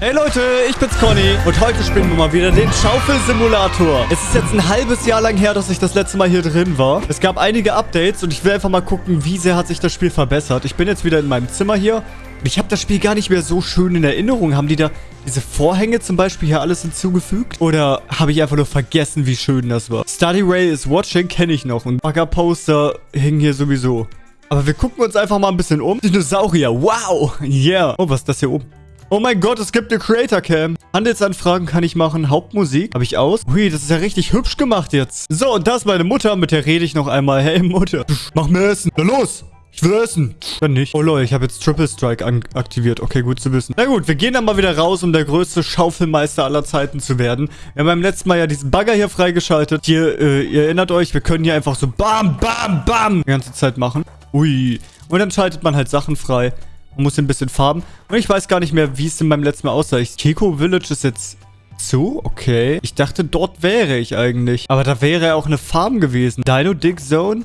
Hey Leute, ich bin's Conny und heute spielen wir mal wieder den Schaufelsimulator. Es ist jetzt ein halbes Jahr lang her, dass ich das letzte Mal hier drin war. Es gab einige Updates und ich will einfach mal gucken, wie sehr hat sich das Spiel verbessert. Ich bin jetzt wieder in meinem Zimmer hier und ich habe das Spiel gar nicht mehr so schön in Erinnerung. Haben die da diese Vorhänge zum Beispiel hier alles hinzugefügt? Oder habe ich einfach nur vergessen, wie schön das war? Study Ray is watching kenne ich noch und Bagger Poster hier sowieso. Aber wir gucken uns einfach mal ein bisschen um. Dinosaurier, wow, yeah. Oh, was ist das hier oben? Oh mein Gott, es gibt eine Creator Cam. Handelsanfragen kann ich machen. Hauptmusik habe ich aus. Hui, das ist ja richtig hübsch gemacht jetzt. So, und da ist meine Mutter. Mit der rede ich noch einmal. Hey, Mutter. Mach mir Essen. Na los. Ich will essen. Dann nicht. Oh lol, ich habe jetzt Triple Strike aktiviert. Okay, gut zu wissen. Na gut, wir gehen dann mal wieder raus, um der größte Schaufelmeister aller Zeiten zu werden. Wir haben beim letzten Mal ja diesen Bagger hier freigeschaltet. Hier, äh, ihr erinnert euch, wir können hier einfach so bam, bam, bam die ganze Zeit machen. Ui. Und dann schaltet man halt Sachen frei. Muss ein bisschen farben. Und ich weiß gar nicht mehr, wie es in meinem letzten Mal aussah. Keko Village ist jetzt zu? Okay. Ich dachte, dort wäre ich eigentlich. Aber da wäre auch eine Farm gewesen. Dino Dig Zone?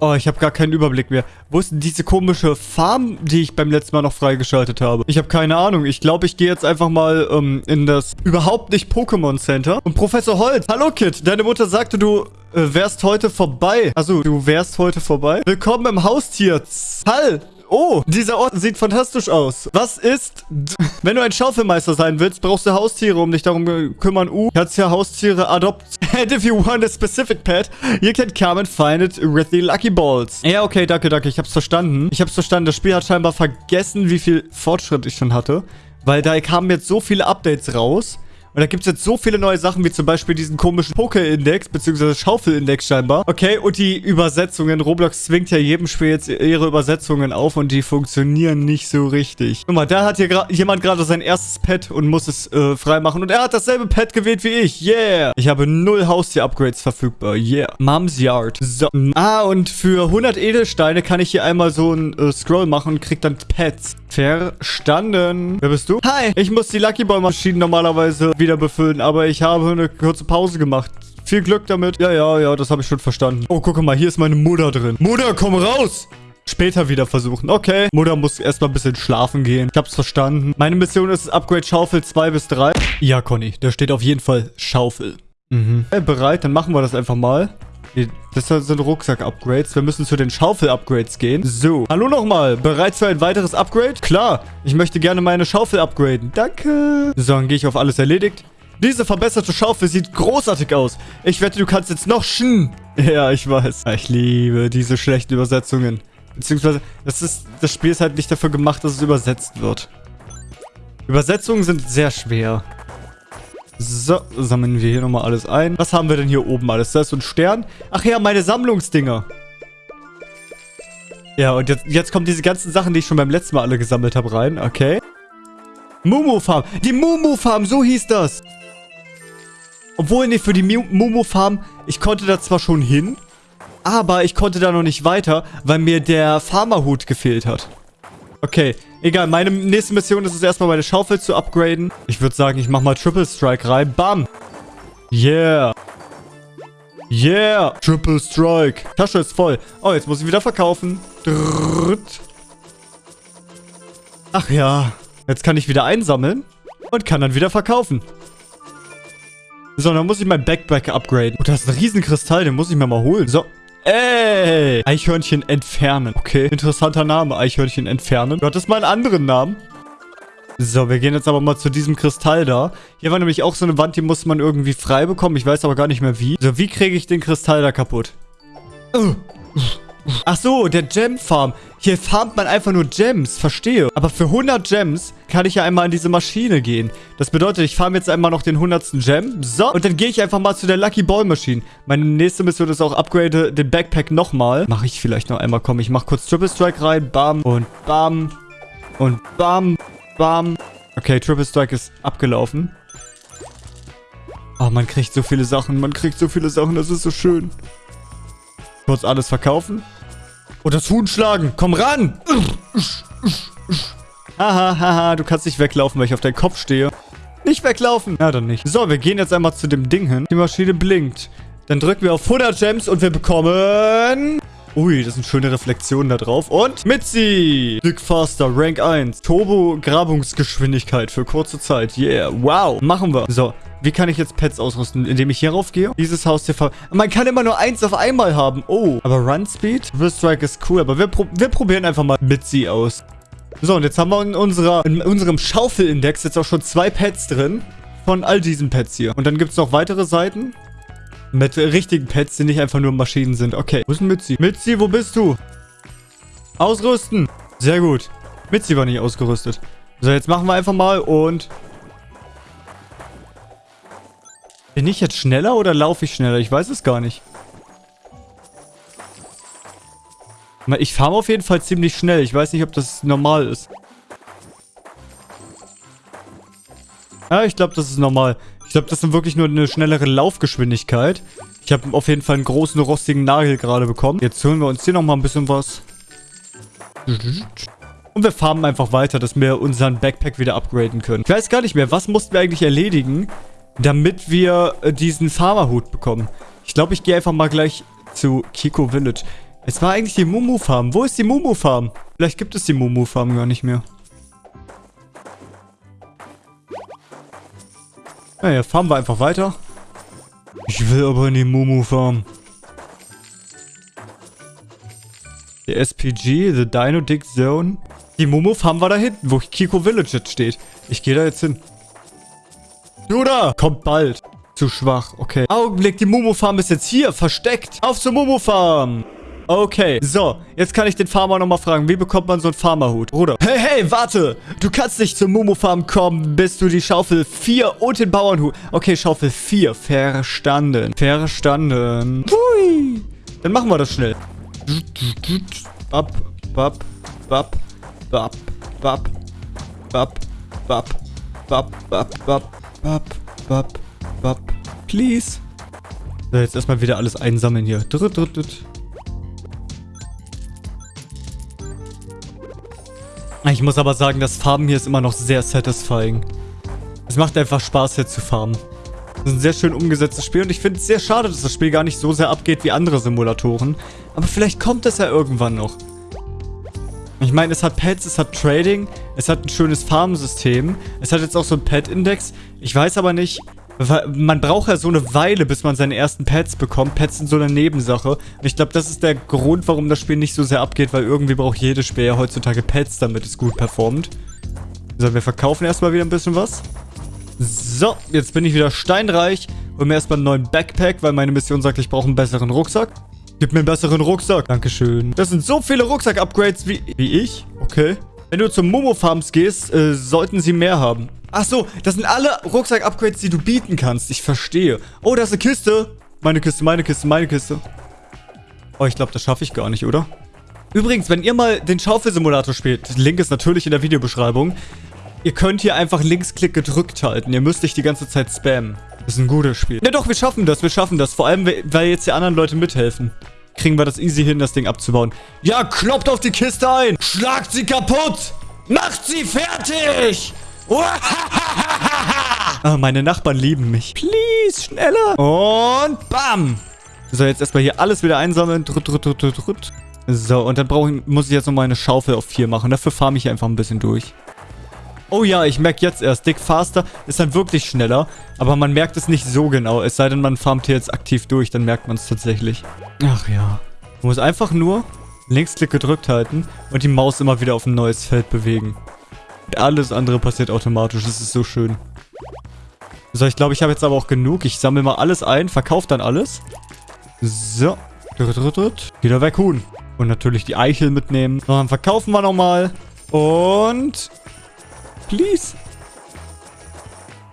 Oh, ich habe gar keinen Überblick mehr. Wo ist denn diese komische Farm, die ich beim letzten Mal noch freigeschaltet habe? Ich habe keine Ahnung. Ich glaube, ich gehe jetzt einfach mal ähm, in das überhaupt nicht Pokémon Center. Und Professor Holz. Hallo, Kid. Deine Mutter sagte, du äh, wärst heute vorbei. Also, du wärst heute vorbei. Willkommen im Haustier. Hall. Oh, dieser Ort sieht fantastisch aus. Was ist... Wenn du ein Schaufelmeister sein willst, brauchst du Haustiere, um dich darum kümmern. Uh, kannst ja Haustiere adopt. And if you want a specific pet, you can come and find it with the Lucky Balls. Ja, okay, danke, danke. Ich hab's verstanden. Ich hab's verstanden. Das Spiel hat scheinbar vergessen, wie viel Fortschritt ich schon hatte. Weil da kamen jetzt so viele Updates raus. Und da gibt es jetzt so viele neue Sachen, wie zum Beispiel diesen komischen Poke-Index, beziehungsweise Schaufel-Index scheinbar. Okay, und die Übersetzungen. Roblox zwingt ja jedem Spiel jetzt ihre Übersetzungen auf und die funktionieren nicht so richtig. Guck mal, da hat hier jemand gerade sein erstes Pet und muss es äh, freimachen. Und er hat dasselbe Pet gewählt wie ich. Yeah. Ich habe null Haustier-Upgrades verfügbar. Yeah. Mom's Yard. So. Ah, und für 100 Edelsteine kann ich hier einmal so einen äh, Scroll machen und krieg dann Pets. Verstanden. Wer bist du? Hi. Ich muss die Lucky Boy Maschinen normalerweise wieder befüllen, aber ich habe eine kurze Pause gemacht. Viel Glück damit. Ja, ja, ja, das habe ich schon verstanden. Oh, guck mal, hier ist meine Mutter drin. Mutter, komm raus! Später wieder versuchen. Okay. Mutter muss erstmal ein bisschen schlafen gehen. Ich hab's verstanden. Meine Mission ist Upgrade Schaufel 2 bis 3. Ja, Conny, da steht auf jeden Fall Schaufel. Mhm. Okay, bereit, dann machen wir das einfach mal. Das sind Rucksack-Upgrades. Wir müssen zu den Schaufel-Upgrades gehen. So. Hallo nochmal. Bereit für ein weiteres Upgrade? Klar. Ich möchte gerne meine Schaufel upgraden. Danke. So, dann gehe ich auf alles erledigt. Diese verbesserte Schaufel sieht großartig aus. Ich wette, du kannst jetzt noch schen. Ja, ich weiß. Ich liebe diese schlechten Übersetzungen. Beziehungsweise, das, ist, das Spiel ist halt nicht dafür gemacht, dass es übersetzt wird. Übersetzungen sind sehr schwer. So, sammeln wir hier nochmal alles ein. Was haben wir denn hier oben alles? Da ist so ein Stern. Ach ja, meine Sammlungsdinger. Ja, und jetzt, jetzt kommen diese ganzen Sachen, die ich schon beim letzten Mal alle gesammelt habe, rein. Okay. Mumu Farm. Die Mumu Farm, so hieß das. Obwohl, nee, für die Mumu Farm, ich konnte da zwar schon hin, aber ich konnte da noch nicht weiter, weil mir der Farmerhut gefehlt hat. Okay, egal. Meine nächste Mission ist es erstmal meine Schaufel zu upgraden. Ich würde sagen, ich mache mal Triple Strike rein. Bam. Yeah. Yeah. Triple Strike. Tasche ist voll. Oh, jetzt muss ich wieder verkaufen. Ach ja. Jetzt kann ich wieder einsammeln und kann dann wieder verkaufen. So, dann muss ich mein Backpack upgraden. Oh, das ist ein Riesenkristall, den muss ich mir mal holen. So, Ey! Eichhörnchen entfernen. Okay, interessanter Name. Eichhörnchen entfernen. Gott, das mal einen anderen Namen. So, wir gehen jetzt aber mal zu diesem Kristall da. Hier war nämlich auch so eine Wand, die muss man irgendwie frei bekommen. Ich weiß aber gar nicht mehr wie. So, wie kriege ich den Kristall da kaputt? Uh. Ach so, der Gem Farm. Hier farmt man einfach nur Gems. Verstehe. Aber für 100 Gems kann ich ja einmal in diese Maschine gehen. Das bedeutet, ich farm jetzt einmal noch den 100. Gem. So, und dann gehe ich einfach mal zu der Lucky Ball Maschine. Meine nächste Mission ist auch upgrade den Backpack nochmal. Mache ich vielleicht noch einmal. Komm, ich mache kurz Triple Strike rein. Bam und bam und bam, bam. Okay, Triple Strike ist abgelaufen. Oh, man kriegt so viele Sachen. Man kriegt so viele Sachen. Das ist so schön. Kurz alles verkaufen. Und das Huhn schlagen. Komm ran. Haha, haha, du kannst nicht weglaufen, weil ich auf deinen Kopf stehe. Nicht weglaufen. Ja, dann nicht. So, wir gehen jetzt einmal zu dem Ding hin. Die Maschine blinkt. Dann drücken wir auf 100 Gems und wir bekommen... Ui, das sind schöne Reflexionen da drauf. Und Mitzi! Dick Faster, Rank 1. Turbo-Grabungsgeschwindigkeit für kurze Zeit. Yeah, wow. Machen wir. So, wie kann ich jetzt Pets ausrüsten? Indem ich hier rauf gehe? Dieses Haus hier ver... Man kann immer nur eins auf einmal haben. Oh, aber Run Speed? Reverse Strike ist cool, aber wir, pro wir probieren einfach mal Mitzi aus. So, und jetzt haben wir in, unserer, in unserem Schaufelindex jetzt auch schon zwei Pets drin. Von all diesen Pets hier. Und dann gibt es noch weitere Seiten. Mit richtigen Pets, die nicht einfach nur Maschinen sind. Okay, wo ist denn Mitzi? Mitzi, wo bist du? Ausrüsten. Sehr gut. Mitzi war nicht ausgerüstet. So, jetzt machen wir einfach mal und... Bin ich jetzt schneller oder laufe ich schneller? Ich weiß es gar nicht. Ich fahre auf jeden Fall ziemlich schnell. Ich weiß nicht, ob das normal ist. Ja, ich glaube, das ist normal. Ich glaube, das ist wirklich nur eine schnellere Laufgeschwindigkeit. Ich habe auf jeden Fall einen großen rostigen Nagel gerade bekommen. Jetzt holen wir uns hier nochmal ein bisschen was. Und wir farmen einfach weiter, dass wir unseren Backpack wieder upgraden können. Ich weiß gar nicht mehr, was mussten wir eigentlich erledigen, damit wir äh, diesen Farmerhut bekommen. Ich glaube, ich gehe einfach mal gleich zu Kiko Village. Es war eigentlich die Mumu-Farm. Wo ist die Mumu-Farm? Vielleicht gibt es die Mumu-Farm gar nicht mehr. Naja, fahren wir einfach weiter. Ich will aber in die Mumu-Farm. Der SPG, The Dino Dick Zone. Die Mumu-Farm war da hinten, wo Kiko Village jetzt steht. Ich gehe da jetzt hin. Du da! Kommt bald. Zu schwach, okay. Augenblick, die Mumu-Farm ist jetzt hier, versteckt. Auf zur Mumu-Farm. Okay, so. Jetzt kann ich den Farmer nochmal fragen. Wie bekommt man so einen Farmerhut? Bruder. Hey, hey, warte. Du kannst nicht zur Momo-Farm kommen, bis du die Schaufel 4 und den Bauernhut... Okay, Schaufel 4. Verstanden. Verstanden. Hui. Dann machen wir das schnell. Bap, bap, bap, bap, bap, bap, bap, bap, bap, bap, bap, bap, bap. Please. So, jetzt erstmal wieder alles einsammeln hier. Drüt, drüt, drüt. Ich muss aber sagen, das Farben hier ist immer noch sehr satisfying. Es macht einfach Spaß, hier zu farmen. Das ist ein sehr schön umgesetztes Spiel und ich finde es sehr schade, dass das Spiel gar nicht so sehr abgeht wie andere Simulatoren. Aber vielleicht kommt es ja irgendwann noch. Ich meine, es hat Pets, es hat Trading, es hat ein schönes Farmsystem, es hat jetzt auch so ein Pet-Index. Ich weiß aber nicht, man braucht ja so eine Weile, bis man seine ersten Pets bekommt. Pets sind so eine Nebensache. Und ich glaube, das ist der Grund, warum das Spiel nicht so sehr abgeht, weil irgendwie braucht jedes Spiel ja heutzutage Pets, damit es gut performt. So, wir verkaufen erstmal wieder ein bisschen was. So, jetzt bin ich wieder steinreich. Hol mir erstmal einen neuen Backpack, weil meine Mission sagt, ich brauche einen besseren Rucksack. Gib mir einen besseren Rucksack. Dankeschön. Das sind so viele Rucksack-Upgrades wie, wie ich. Okay. Wenn du zum Momo-Farms gehst, äh, sollten sie mehr haben. Ach so, das sind alle Rucksack-Upgrades, die du bieten kannst. Ich verstehe. Oh, da ist eine Kiste. Meine Kiste, meine Kiste, meine Kiste. Oh, ich glaube, das schaffe ich gar nicht, oder? Übrigens, wenn ihr mal den Schaufelsimulator spielt, Link ist natürlich in der Videobeschreibung, ihr könnt hier einfach Linksklick gedrückt halten. Ihr müsst nicht die ganze Zeit spammen. Das ist ein gutes Spiel. Ja doch, wir schaffen das, wir schaffen das. Vor allem, weil jetzt die anderen Leute mithelfen. Kriegen wir das easy hin, das Ding abzubauen. Ja, kloppt auf die Kiste ein! Schlagt sie kaputt! Macht sie fertig! oh, meine Nachbarn lieben mich. Please, schneller. Und bam. So, jetzt erstmal hier alles wieder einsammeln. Drut, drut, drut, drut. So, und dann ich, muss ich jetzt nochmal eine Schaufel auf 4 machen. Dafür farme ich einfach ein bisschen durch. Oh ja, ich merke jetzt erst, Dick Faster ist dann wirklich schneller. Aber man merkt es nicht so genau. Es sei denn, man farmt hier jetzt aktiv durch, dann merkt man es tatsächlich. Ach ja. Man muss einfach nur Linksklick gedrückt halten und die Maus immer wieder auf ein neues Feld bewegen. Alles andere passiert automatisch. Das ist so schön. So, ich glaube, ich habe jetzt aber auch genug. Ich sammle mal alles ein, verkaufe dann alles. So. Wieder weg, Huhn. Und natürlich die Eichel mitnehmen. So, dann verkaufen wir nochmal. Und... Please.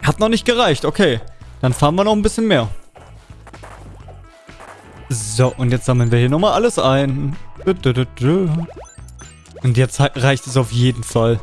Hat noch nicht gereicht. Okay. Dann fahren wir noch ein bisschen mehr. So, und jetzt sammeln wir hier nochmal alles ein. Und jetzt reicht es auf jeden Fall.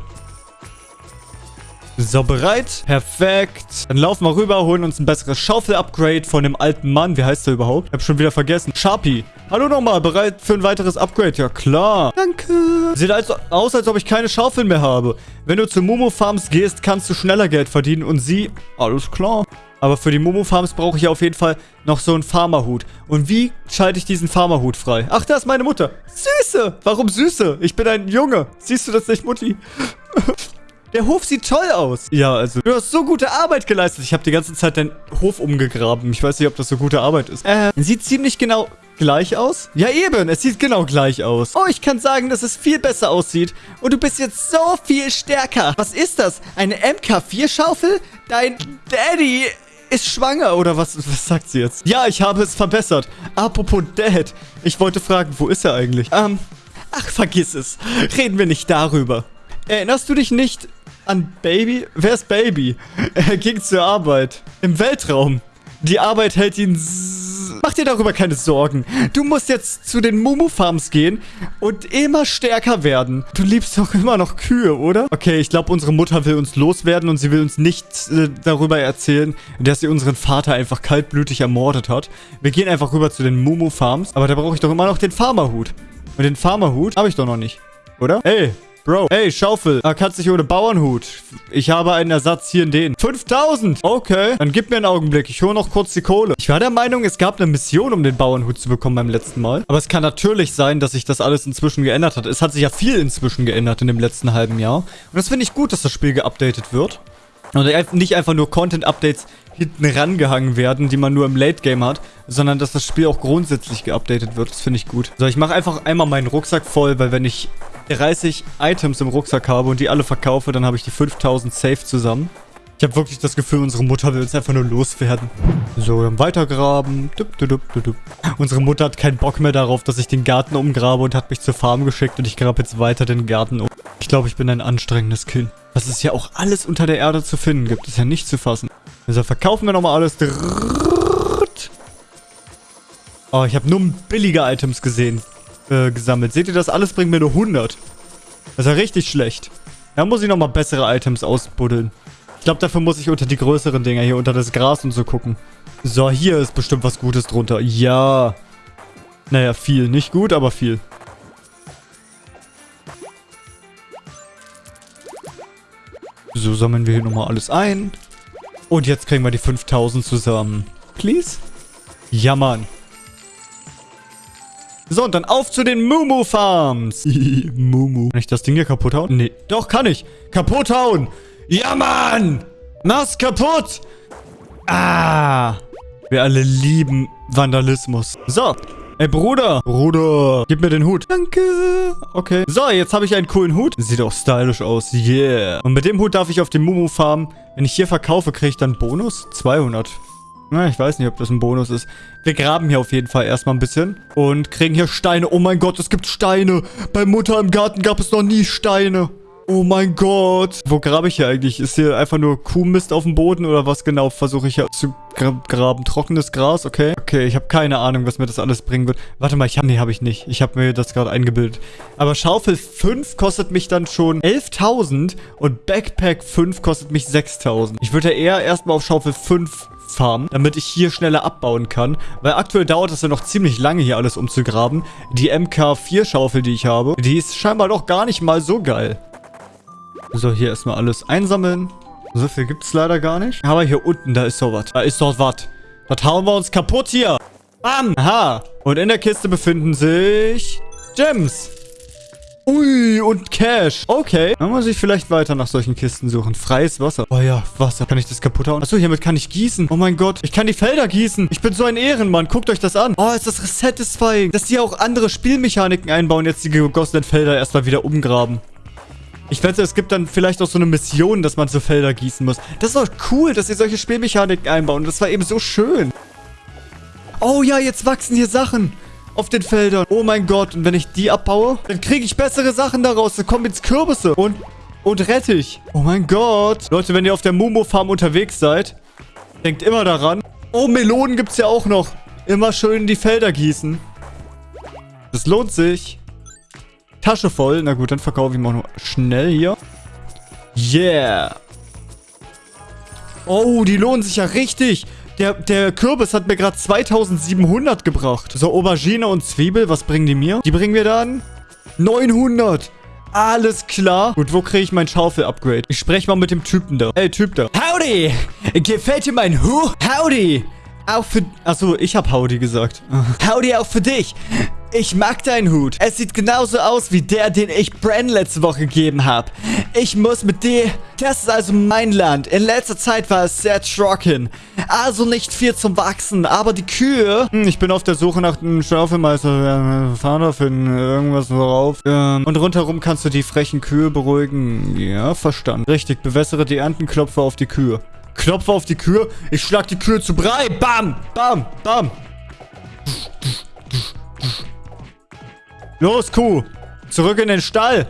So, bereit? Perfekt. Dann laufen wir rüber, holen uns ein besseres Schaufel-Upgrade von dem alten Mann. Wie heißt der überhaupt? Ich hab schon wieder vergessen. Sharpie. Hallo nochmal, bereit für ein weiteres Upgrade? Ja, klar. Danke. Sieht also aus, als ob ich keine Schaufeln mehr habe. Wenn du zu Momo Farms gehst, kannst du schneller Geld verdienen und sie... Alles klar. Aber für die Momo-Farms brauche ich auf jeden Fall noch so einen Farmerhut. Und wie schalte ich diesen Farmerhut frei? Ach, da ist meine Mutter. Süße. Warum Süße? Ich bin ein Junge. Siehst du das nicht, Mutti? Der Hof sieht toll aus. Ja, also, du hast so gute Arbeit geleistet. Ich habe die ganze Zeit deinen Hof umgegraben. Ich weiß nicht, ob das so gute Arbeit ist. Äh, sieht ziemlich genau gleich aus? Ja, eben. Es sieht genau gleich aus. Oh, ich kann sagen, dass es viel besser aussieht. Und du bist jetzt so viel stärker. Was ist das? Eine MK4-Schaufel? Dein Daddy ist schwanger, oder was, was sagt sie jetzt? Ja, ich habe es verbessert. Apropos Dad. Ich wollte fragen, wo ist er eigentlich? Ähm, ach, vergiss es. Reden wir nicht darüber. Erinnerst du dich nicht an Baby? Wer ist Baby? Er ging zur Arbeit. Im Weltraum. Die Arbeit hält ihn... Mach dir darüber keine Sorgen. Du musst jetzt zu den Mumu Farms gehen und immer stärker werden. Du liebst doch immer noch Kühe, oder? Okay, ich glaube, unsere Mutter will uns loswerden und sie will uns nicht äh, darüber erzählen, dass sie unseren Vater einfach kaltblütig ermordet hat. Wir gehen einfach rüber zu den Mumu Farms. Aber da brauche ich doch immer noch den Farmerhut. Und den Farmerhut habe ich doch noch nicht. Oder? Ey, Bro, hey, Schaufel. Ah, kannst dich ohne Bauernhut. Ich habe einen Ersatz hier in den. 5000. Okay, dann gib mir einen Augenblick. Ich hole noch kurz die Kohle. Ich war der Meinung, es gab eine Mission, um den Bauernhut zu bekommen beim letzten Mal. Aber es kann natürlich sein, dass sich das alles inzwischen geändert hat. Es hat sich ja viel inzwischen geändert in dem letzten halben Jahr. Und das finde ich gut, dass das Spiel geupdatet wird. Und nicht einfach nur Content-Updates hinten rangehangen werden, die man nur im Late-Game hat, sondern dass das Spiel auch grundsätzlich geupdatet wird. Das finde ich gut. So, ich mache einfach einmal meinen Rucksack voll, weil wenn ich 30 Items im Rucksack habe und die alle verkaufe, dann habe ich die 5000 safe zusammen. Ich habe wirklich das Gefühl, unsere Mutter will uns einfach nur loswerden. So, dann weitergraben. Dup, dup, dup, unsere Mutter hat keinen Bock mehr darauf, dass ich den Garten umgrabe und hat mich zur Farm geschickt und ich grabe jetzt weiter den Garten um. Ich glaube, ich bin ein anstrengendes Kind. Was es ja auch alles unter der Erde zu finden gibt, ist ja nicht zu fassen. Also verkaufen wir nochmal alles. Oh, ich habe nur billige Items gesehen äh, gesammelt. Seht ihr das? Alles bringt mir nur 100. Das ist ja richtig schlecht. Da muss ich nochmal bessere Items ausbuddeln. Ich glaube, dafür muss ich unter die größeren Dinger hier, unter das Gras und so gucken. So, hier ist bestimmt was Gutes drunter. Ja. Naja, viel. Nicht gut, aber viel. So, sammeln wir hier nochmal alles ein. Und jetzt kriegen wir die 5000 zusammen. Please? Ja, Mann. So, und dann auf zu den Mumu Farms. Mumu. Kann ich das Ding hier kaputt hauen? Nee. Doch, kann ich. Kaputt hauen. Ja, Mann. Mach's kaputt. Ah. Wir alle lieben Vandalismus. So. Ey, Bruder. Bruder. Gib mir den Hut. Danke. Okay. So, jetzt habe ich einen coolen Hut. Sieht auch stylisch aus. Yeah. Und mit dem Hut darf ich auf den Mumu Farm. Wenn ich hier verkaufe, kriege ich dann Bonus? 200. Na, ich weiß nicht, ob das ein Bonus ist. Wir graben hier auf jeden Fall erstmal ein bisschen. Und kriegen hier Steine. Oh mein Gott, es gibt Steine. Bei Mutter im Garten gab es noch nie Steine. Oh mein Gott. Wo grabe ich hier eigentlich? Ist hier einfach nur Kuhmist auf dem Boden oder was genau versuche ich hier zu graben? Trockenes Gras, okay. Okay, ich habe keine Ahnung, was mir das alles bringen wird. Warte mal, ich habe... Nee, habe ich nicht. Ich habe mir das gerade eingebildet. Aber Schaufel 5 kostet mich dann schon 11.000 und Backpack 5 kostet mich 6.000. Ich würde ja eher erstmal auf Schaufel 5 farmen, damit ich hier schneller abbauen kann. Weil aktuell dauert es ja noch ziemlich lange, hier alles umzugraben. Die MK4-Schaufel, die ich habe, die ist scheinbar doch gar nicht mal so geil. So, hier erstmal alles einsammeln. So viel gibt es leider gar nicht. Aber hier unten, da ist doch was. Da ist doch was. Das hauen wir uns kaputt hier. Bam. Aha. Und in der Kiste befinden sich Gems. Ui, und Cash. Okay. Dann muss ich vielleicht weiter nach solchen Kisten suchen. Freies Wasser. Oh ja, Wasser. Kann ich das kaputt hauen? Achso, hiermit kann ich gießen. Oh mein Gott. Ich kann die Felder gießen. Ich bin so ein Ehrenmann. Guckt euch das an. Oh, ist das satisfying. Dass die auch andere Spielmechaniken einbauen. Jetzt die gegossenen Felder erstmal wieder umgraben. Ich wette, es gibt dann vielleicht auch so eine Mission, dass man so Felder gießen muss. Das ist doch cool, dass sie solche Spielmechaniken einbauen. Das war eben so schön. Oh ja, jetzt wachsen hier Sachen auf den Feldern. Oh mein Gott. Und wenn ich die abbaue, dann kriege ich bessere Sachen daraus. Da kommen jetzt Kürbisse und, und Rettich. Oh mein Gott. Leute, wenn ihr auf der Mumo-Farm unterwegs seid, denkt immer daran. Oh, Melonen gibt es ja auch noch. Immer schön die Felder gießen. Das lohnt sich. Tasche voll. Na gut, dann verkaufe ich mal nur schnell hier. Yeah. Oh, die lohnen sich ja richtig. Der, der Kürbis hat mir gerade 2700 gebracht. So, Aubergine und Zwiebel, was bringen die mir? Die bringen mir dann 900. Alles klar. Gut, wo kriege ich mein Schaufel-Upgrade? Ich spreche mal mit dem Typen da. Hey, Typ da. Howdy! Gefällt dir mein Hut? Howdy! Auch für... Achso, ich habe Howdy gesagt. Howdy auch für dich. Ich mag deinen Hut. Es sieht genauso aus wie der, den ich Bran letzte Woche gegeben habe. Ich muss mit dir... Das ist also mein Land. In letzter Zeit war es sehr trocken. Also nicht viel zum Wachsen. Aber die Kühe... Hm, ich bin auf der Suche nach einem Schaufelmeister. Fahrer finden. Irgendwas worauf. Ähm, und rundherum kannst du die frechen Kühe beruhigen. Ja, verstanden. Richtig, bewässere die Erntenklopfe auf die Kühe. Klopfe auf die Kühe. Ich schlag die Kühe zu Brei. Bam, bam, bam. Los, Kuh. Zurück in den Stall.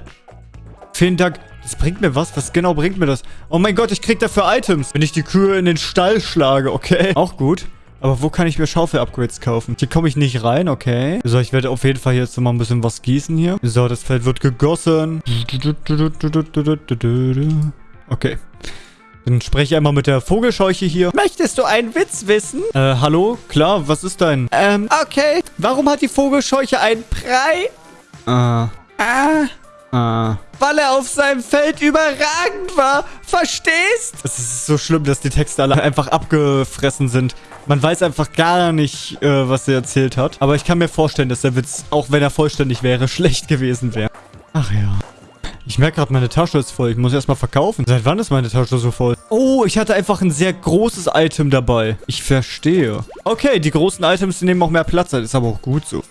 Vielen Dank. Das bringt mir was? Was genau bringt mir das? Oh mein Gott, ich krieg dafür Items, wenn ich die Kühe in den Stall schlage. Okay. Auch gut. Aber wo kann ich mir Schaufel-Upgrades kaufen? Hier komme ich nicht rein, okay. So, ich werde auf jeden Fall jetzt mal ein bisschen was gießen hier. So, das Feld wird gegossen. Okay. Dann spreche ich einmal mit der Vogelscheuche hier. Möchtest du einen Witz wissen? Äh, hallo? Klar, was ist dein? Ähm, okay. Warum hat die Vogelscheuche einen Brei? Äh. Ah. Ah. Weil er auf seinem Feld überragend war. Verstehst? Es ist so schlimm, dass die Texte alle einfach abgefressen sind. Man weiß einfach gar nicht, äh, was er erzählt hat. Aber ich kann mir vorstellen, dass der Witz, auch wenn er vollständig wäre, schlecht gewesen wäre. Ach ja. Ich merke gerade, meine Tasche ist voll. Ich muss erstmal verkaufen. Seit wann ist meine Tasche so voll? Oh, ich hatte einfach ein sehr großes Item dabei. Ich verstehe. Okay, die großen Items die nehmen auch mehr Platz. Das ist aber auch gut so.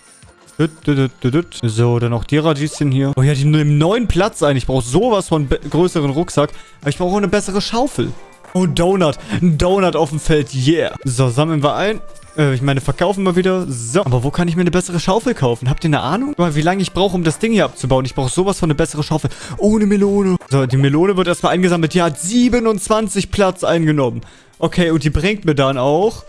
So, dann noch die Radieschen hier. Oh ja, die nehmen neuen Platz ein. Ich brauche sowas von größeren Rucksack. Aber ich brauche auch eine bessere Schaufel. Oh, Donut. Ein Donut auf dem Feld. Yeah. So, sammeln wir ein. Äh, ich meine, verkaufen wir wieder. So, aber wo kann ich mir eine bessere Schaufel kaufen? Habt ihr eine Ahnung? Mal, wie lange ich brauche, um das Ding hier abzubauen? Ich brauche sowas von eine bessere Schaufel. Oh, eine Melone. So, die Melone wird erstmal eingesammelt. Die hat 27 Platz eingenommen. Okay, und die bringt mir dann auch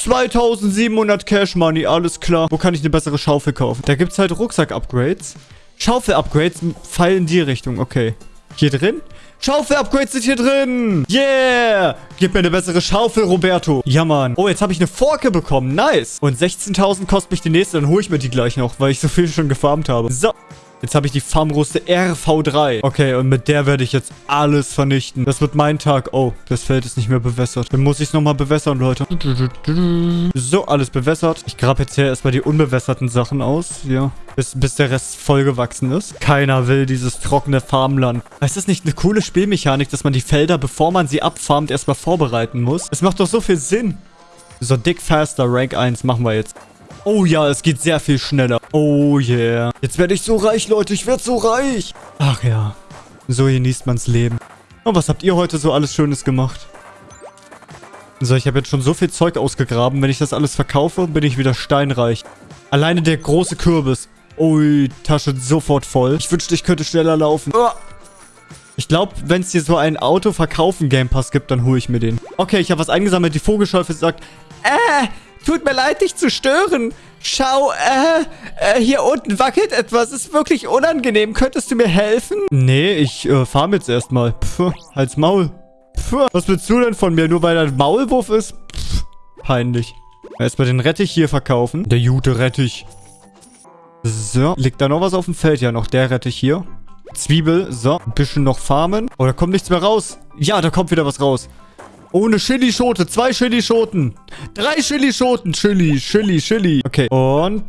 2700 Cash Money, alles klar. Wo kann ich eine bessere Schaufel kaufen? Da gibt es halt Rucksack-Upgrades. Schaufel-Upgrades fallen in die Richtung, okay. Hier drin? Schaufel-Upgrades sind hier drin. Yeah. Gib mir eine bessere Schaufel, Roberto. Ja, Mann. Oh, jetzt habe ich eine Forke bekommen. Nice. Und 16.000 kostet mich die nächste. Dann hole ich mir die gleich noch, weil ich so viel schon gefarmt habe. So. Jetzt habe ich die Farmruste RV3. Okay, und mit der werde ich jetzt alles vernichten. Das wird mein Tag. Oh, das Feld ist nicht mehr bewässert. Dann muss ich es nochmal bewässern, Leute. So, alles bewässert. Ich grabe jetzt hier erstmal die unbewässerten Sachen aus. Ja, bis, bis der Rest vollgewachsen ist. Keiner will dieses trockene Farmland. Ist das nicht eine coole Spielmechanik, dass man die Felder, bevor man sie abfarmt, erstmal vorbereiten muss? Es macht doch so viel Sinn. So, Dick Faster, Rank 1 machen wir jetzt. Oh ja, es geht sehr viel schneller. Oh yeah. Jetzt werde ich so reich, Leute. Ich werde so reich. Ach ja. So genießt man's Leben. Und was habt ihr heute so alles Schönes gemacht? So, ich habe jetzt schon so viel Zeug ausgegraben. Wenn ich das alles verkaufe, bin ich wieder steinreich. Alleine der große Kürbis. Ui, Tasche sofort voll. Ich wünschte, ich könnte schneller laufen. Oh. Ich glaube, wenn es hier so ein Auto-Verkaufen-Game Pass gibt, dann hole ich mir den. Okay, ich habe was eingesammelt. Die Vogelscheufe sagt, äh, Tut mir leid, dich zu stören. Schau, äh, äh, hier unten wackelt etwas. Ist wirklich unangenehm. Könntest du mir helfen? Nee, ich, äh, farm jetzt erstmal. Pff, halt's Maul. Pff, was willst du denn von mir? Nur weil er ein Maulwurf ist? Pff, peinlich. Erstmal den Rettich hier verkaufen. Der gute Rettich. So, liegt da noch was auf dem Feld? Ja, noch der Rettich hier. Zwiebel, so, ein bisschen noch farmen. Oh, da kommt nichts mehr raus. Ja, da kommt wieder was raus. Oh, eine Chili-Schote. Zwei Chili-Schoten. Drei Chili-Schoten. Chili, Chili, Chili. Okay. Und...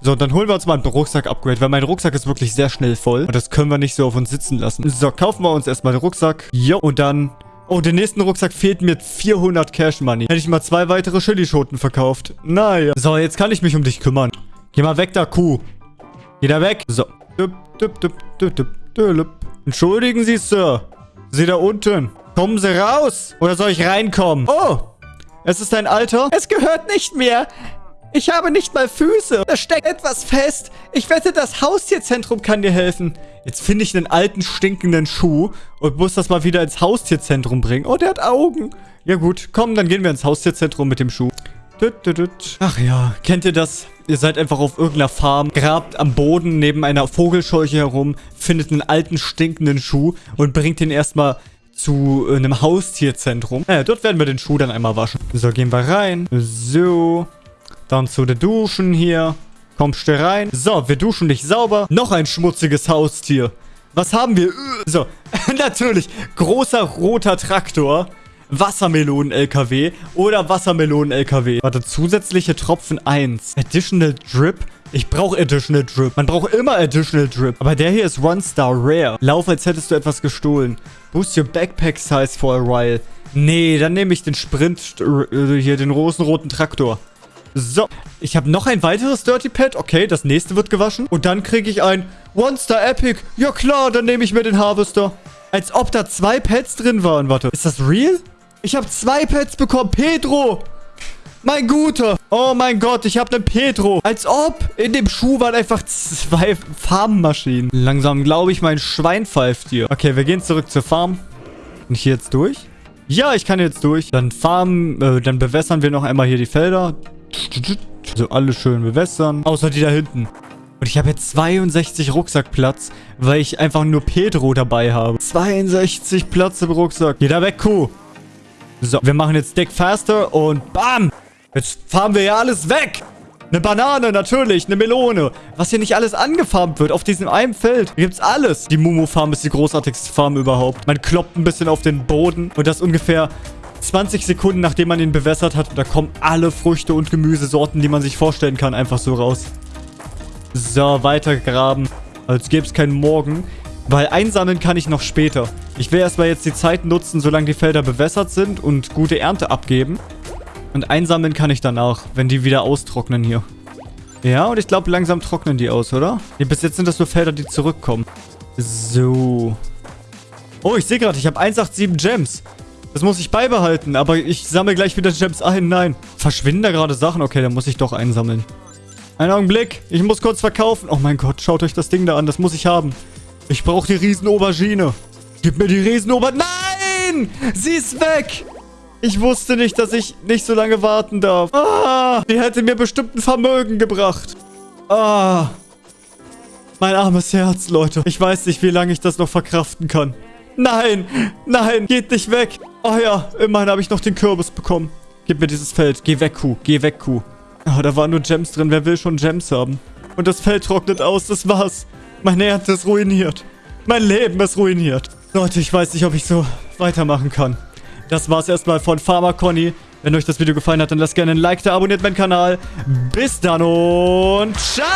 So, dann holen wir uns mal ein Rucksack-Upgrade, weil mein Rucksack ist wirklich sehr schnell voll. Und das können wir nicht so auf uns sitzen lassen. So, kaufen wir uns erstmal den Rucksack. Jo, und dann... Oh, den nächsten Rucksack fehlt mir 400 Cash Money. Hätte ich mal zwei weitere Chili-Schoten verkauft. Naja. So, jetzt kann ich mich um dich kümmern. Geh mal weg da, Kuh. Geh da weg. So. Entschuldigen Sie, Sir. Sie da unten. Kommen Sie raus! Oder soll ich reinkommen? Oh! Es ist ein Alter? Es gehört nicht mehr! Ich habe nicht mal Füße. Da steckt etwas fest. Ich wette, das Haustierzentrum kann dir helfen. Jetzt finde ich einen alten, stinkenden Schuh und muss das mal wieder ins Haustierzentrum bringen. Oh, der hat Augen. Ja gut, komm, dann gehen wir ins Haustierzentrum mit dem Schuh. Ach ja, kennt ihr das? Ihr seid einfach auf irgendeiner Farm, grabt am Boden neben einer Vogelscheuche herum, findet einen alten, stinkenden Schuh und bringt ihn erstmal zu äh, einem Haustierzentrum. Naja, dort werden wir den Schuh dann einmal waschen. So, gehen wir rein. So. Dann zu den Duschen hier. Kommst du rein? So, wir duschen dich sauber. Noch ein schmutziges Haustier. Was haben wir? So, natürlich. Großer roter Traktor. Wassermelonen-LKW oder Wassermelonen-LKW. Warte, zusätzliche Tropfen 1. Additional Drip? Ich brauche Additional Drip. Man braucht immer Additional Drip. Aber der hier ist One Star Rare. Lauf, als hättest du etwas gestohlen. Boost your Backpack Size for a while. Nee, dann nehme ich den Sprint, äh, hier, den roten Traktor. So, ich habe noch ein weiteres Dirty Pad. Okay, das nächste wird gewaschen. Und dann kriege ich ein One Star Epic. Ja klar, dann nehme ich mir den Harvester. Als ob da zwei Pads drin waren. Warte, ist das real? Ich habe zwei Pads bekommen. Pedro! Mein Guter! Oh mein Gott, ich habe einen Pedro. Als ob in dem Schuh waren einfach zwei Farmmaschinen. Langsam glaube ich, mein Schwein pfeift hier. Okay, wir gehen zurück zur Farm. Bin ich hier jetzt durch? Ja, ich kann jetzt durch. Dann farmen, äh, dann bewässern wir noch einmal hier die Felder. So, alle schön bewässern. Außer die da hinten. Und ich habe jetzt 62 Rucksackplatz, weil ich einfach nur Pedro dabei habe. 62 Platz im Rucksack. Geh da weg, Kuh. So, wir machen jetzt Deck Faster und BAM! Jetzt farmen wir ja alles weg! Eine Banane, natürlich, eine Melone. Was hier nicht alles angefarmt wird auf diesem einen Feld. Hier gibt's alles. Die Mumu-Farm ist die großartigste Farm überhaupt. Man kloppt ein bisschen auf den Boden und das ungefähr 20 Sekunden, nachdem man ihn bewässert hat. Da kommen alle Früchte und Gemüsesorten, die man sich vorstellen kann, einfach so raus. So, weiter graben. Als gäbe es keinen Morgen. Weil einsammeln kann ich noch später. Ich will erstmal jetzt die Zeit nutzen, solange die Felder bewässert sind und gute Ernte abgeben. Und einsammeln kann ich danach, wenn die wieder austrocknen hier. Ja, und ich glaube, langsam trocknen die aus, oder? Nee, bis jetzt sind das nur Felder, die zurückkommen. So. Oh, ich sehe gerade, ich habe 187 Gems. Das muss ich beibehalten, aber ich sammle gleich wieder Gems ein. Nein. Verschwinden da gerade Sachen? Okay, dann muss ich doch einsammeln. Einen Augenblick. Ich muss kurz verkaufen. Oh mein Gott, schaut euch das Ding da an. Das muss ich haben. Ich brauche die Riesen-Aubergine. Gib mir die Riesen-Aubergine. Nein! Sie ist weg! Ich wusste nicht, dass ich nicht so lange warten darf. Ah, die hätte mir bestimmt ein Vermögen gebracht. Ah. Mein armes Herz, Leute. Ich weiß nicht, wie lange ich das noch verkraften kann. Nein, nein, geht nicht weg. Oh ja, immerhin habe ich noch den Kürbis bekommen. Gib mir dieses Feld. Geh weg, Kuh. Geh weg, Kuh. Ah, da waren nur Gems drin. Wer will schon Gems haben? Und das Feld trocknet aus. Das war's. Meine Ernte ist ruiniert. Mein Leben ist ruiniert. Leute, ich weiß nicht, ob ich so weitermachen kann. Das war's erstmal von Farmer Conny. Wenn euch das Video gefallen hat, dann lasst gerne ein Like da, abonniert meinen Kanal. Bis dann und ciao!